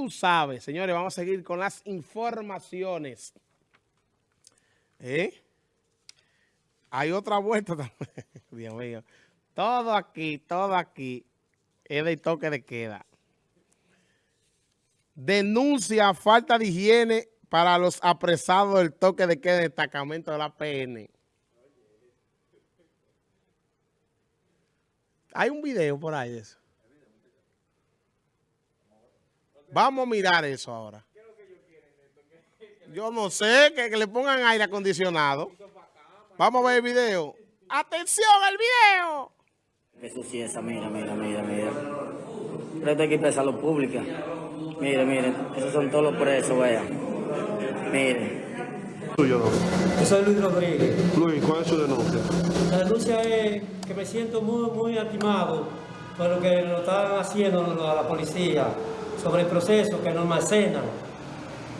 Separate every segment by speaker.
Speaker 1: tú sabes, señores, vamos a seguir con las informaciones. ¿Eh? Hay otra vuelta también. Dios mío. Todo aquí, todo aquí es de toque de queda. Denuncia falta de higiene para los apresados del toque de queda del destacamento de la PN. Hay un video por ahí de eso. Vamos a mirar eso ahora. Yo no sé, que, le pongan aire acondicionado. Vamos a ver el video. ¡Atención al video!
Speaker 2: Eso sí, esa, mira, mira, mira, mira. Pero esto hay que empezar lo pública. Mire, mire, esos son todos los presos, vean. Mire.
Speaker 3: Tuyo, no.
Speaker 4: Yo soy Luis Rodríguez.
Speaker 3: Luis, ¿cuál es su denuncia?
Speaker 4: La denuncia es que me siento muy, muy atimado por lo que nos están haciendo a la policía sobre el proceso que nos almacenan.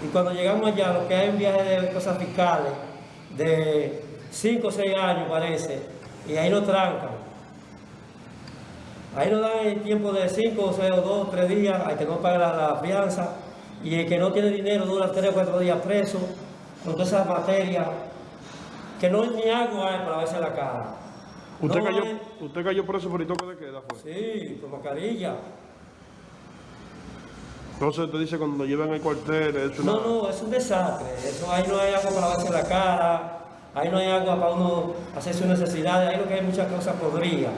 Speaker 4: Y cuando llegamos allá, lo que hay un viaje de cosas fiscales de 5 o 6 años parece, y ahí nos trancan. Ahí nos dan el tiempo de 5 o 6 o 2 3 días, hay que no pagar la, la, fianza, y el que no tiene dinero dura 3 o 4 días preso, con todas esas materias, que no ni agua hay para verse la cara.
Speaker 3: ¿Usted,
Speaker 4: No
Speaker 3: cayó,
Speaker 4: hay-
Speaker 3: ¿Usted cayó preso por el toque de queda, fue?
Speaker 4: Sí, con mascarilla.
Speaker 3: Entonces te dice cuando llevan el cuartel, es una...
Speaker 4: No, no, es un desastre. Eso, ahí no hay agua para lavarse la cara, ahí no hay agua para uno hacer sus necesidades, ahí lo que hay muchas cosas podridas.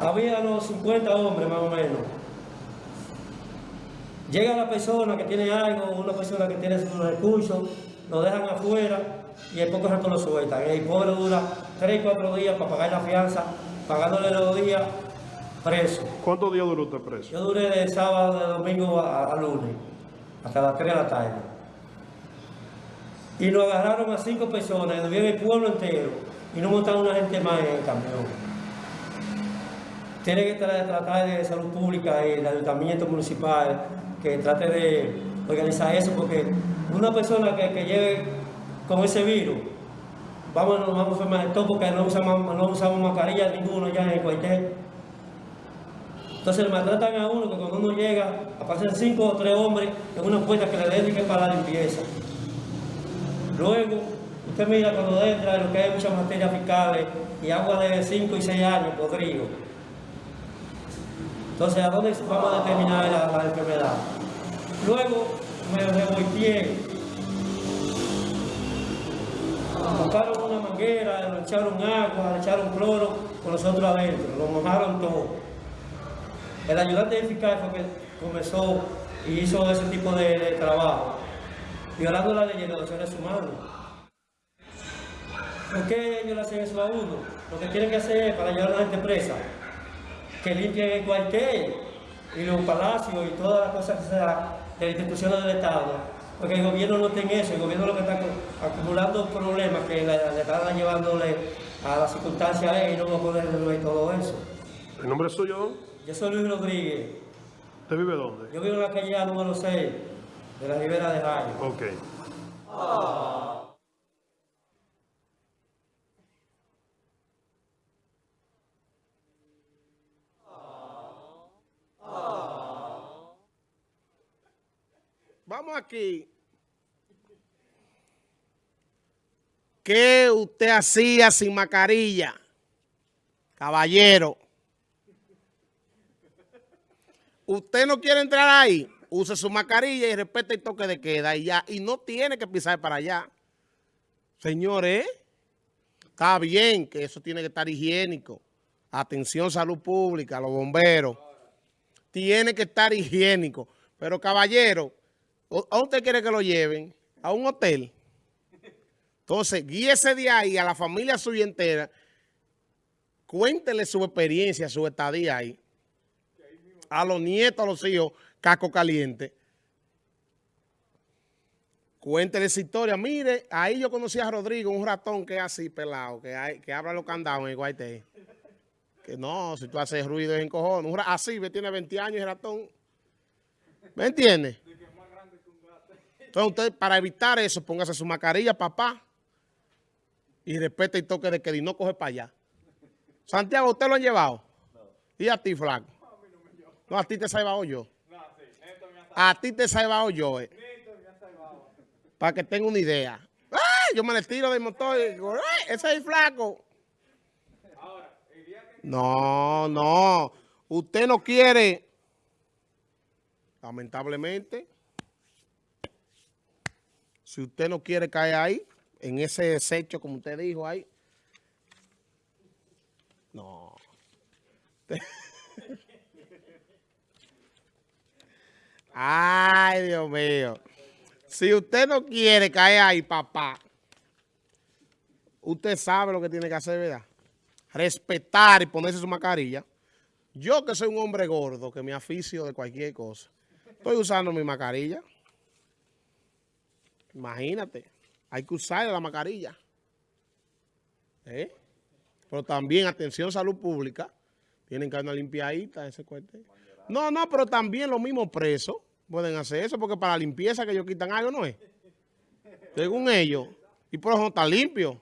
Speaker 4: Había unos 50 hombres más o menos. Llega la persona que tiene algo, una persona que tiene sus recursos, lo dejan afuera y el poco rato lo sueltan. El pobre dura 3 4 días para pagar la fianza, pagándole los días preso.
Speaker 3: ¿Cuántos días duró usted preso?
Speaker 4: Yo duré de sábado, de domingo a, a lunes, hasta las 3 de la tarde. Y nos agarraron a cinco personas, vieron el pueblo entero, y no montaron una gente más en el camión. Tiene que tra- tratar de salud pública y el ayuntamiento municipal que trate de organizar eso, porque una persona que, que lleve con ese virus, vamos, nos vamos a enfermar de todo porque no usamos, no usamos mascarilla ninguno ya en el cuartel. Entonces le maltratan a uno que cuando uno llega, aparecen cinco o tres hombres en una puerta que le dediquen para la limpieza. Luego, usted mira cuando entra lo que hay muchas materias fiscales y agua de 5 y 6 años podrido. Entonces, ¿a dónde vamos a determinar la, la enfermedad? Luego me revolteé. Buscaron una manguera, le echaron agua, le echaron cloro con nosotros adentro, lo mojaron todo. El ayudante fiscal fue que comenzó y hizo ese tipo de, de trabajo, violando la ley de los seres humanos. ¿Por qué ellos le hacen eso a uno? Lo que tienen que hacer es para llevar a la gente presa, que limpien el cuartel y los palacios y todas las cosas que sean de las instituciones del Estado. Porque el gobierno no tiene eso, el gobierno lo que está acu- acumulando problemas que le, están llevándole a las circunstancias y no va a poder resolver todo eso.
Speaker 3: ¿El nombre es suyo?
Speaker 4: Yo soy Luis Rodríguez.
Speaker 3: ¿Usted vive dónde?
Speaker 4: Yo vivo en la calle número 6 de la Ribera de Rayo.
Speaker 3: Ok.
Speaker 1: Vamos aquí. ¿Qué usted hacía sin mascarilla? Caballero. Usted no quiere entrar ahí, use su mascarilla y respete el toque de queda y ya. Y no tiene que pisar para allá. Señores, está bien que eso tiene que estar higiénico. Atención, salud pública, los bomberos. Tiene que estar higiénico. Pero caballero, ¿o- ¿a usted quiere que lo lleven? ¿A un hotel? Entonces, guíese de ahí a la familia suya entera. Cuéntele su experiencia, su estadía ahí. A los nietos, a los hijos, caco caliente. Cuéntele esa historia. Mire, ahí yo conocí a Rodrigo, un ratón que es así, pelado, que, hay, que abra los candados en el. Que no, si tú haces ruido es encojón. Un ra- así, tiene 20 años el ratón. ¿Me entiende? Entonces usted, para evitar eso, póngase su mascarilla, papá. Y respete el toque de que no coge para allá. Santiago, ¿usted lo han llevado? ¿Y a ti, flaco? No, a ti te he llevado yo. A ti te he salvado yo, eh. Para que tenga una idea. ¡Ay! Yo me le tiro del motor y digo, ¡ay! Ese es el flaco. No, no. Usted no quiere. Lamentablemente. Si usted no quiere caer ahí, en ese desecho, como usted dijo ahí. No. Ay, Dios mío. Si usted no quiere caer ahí, papá, usted sabe lo que tiene que hacer, ¿verdad? Respetar y ponerse su mascarilla. Yo que soy un hombre gordo, que me aficio de cualquier cosa, estoy usando mi mascarilla. Imagínate, hay que usar la mascarilla. ¿Eh? Pero también, atención, salud pública, tienen que dar una limpiadita ese cuartel. No, no, pero también los mismos presos pueden hacer eso, porque para limpieza que ellos quitan algo, ¿no es? Según ellos. Y por eso no está limpio.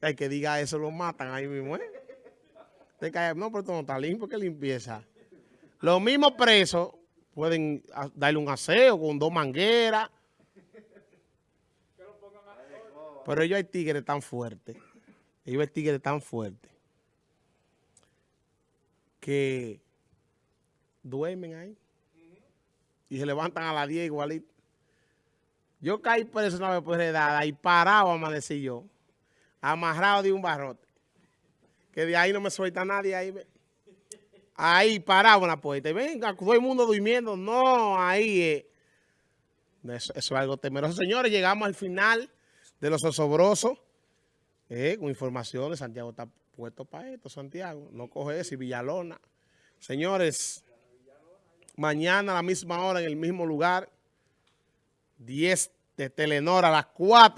Speaker 1: El que diga eso lo matan ahí mismo, ¿eh? No, pero esto no está limpio, ¿qué limpieza? Los mismos presos pueden a- darle un aseo con dos mangueras. Pero ellos hay tigres tan fuertes. Ellos hay tigres tan fuertes. Que duermen ahí. Y se levantan a las 10 igualito. Yo caí preso una vez por edad y parado amanecí yo. Amarrado de un barrote. Que de ahí no me suelta nadie ahí. ve. Ahí parado en la puerta. Y venga, todo el mundo durmiendo. No, ahí eh. Eso, es algo temeroso. Señores, llegamos al final de los osobrosos. Eh, con informaciones. Santiago está puesto para esto, Santiago. No coge eso. Y Villalona. Señores, mañana a la misma hora, en el mismo lugar, 10 de Telenor a las 4.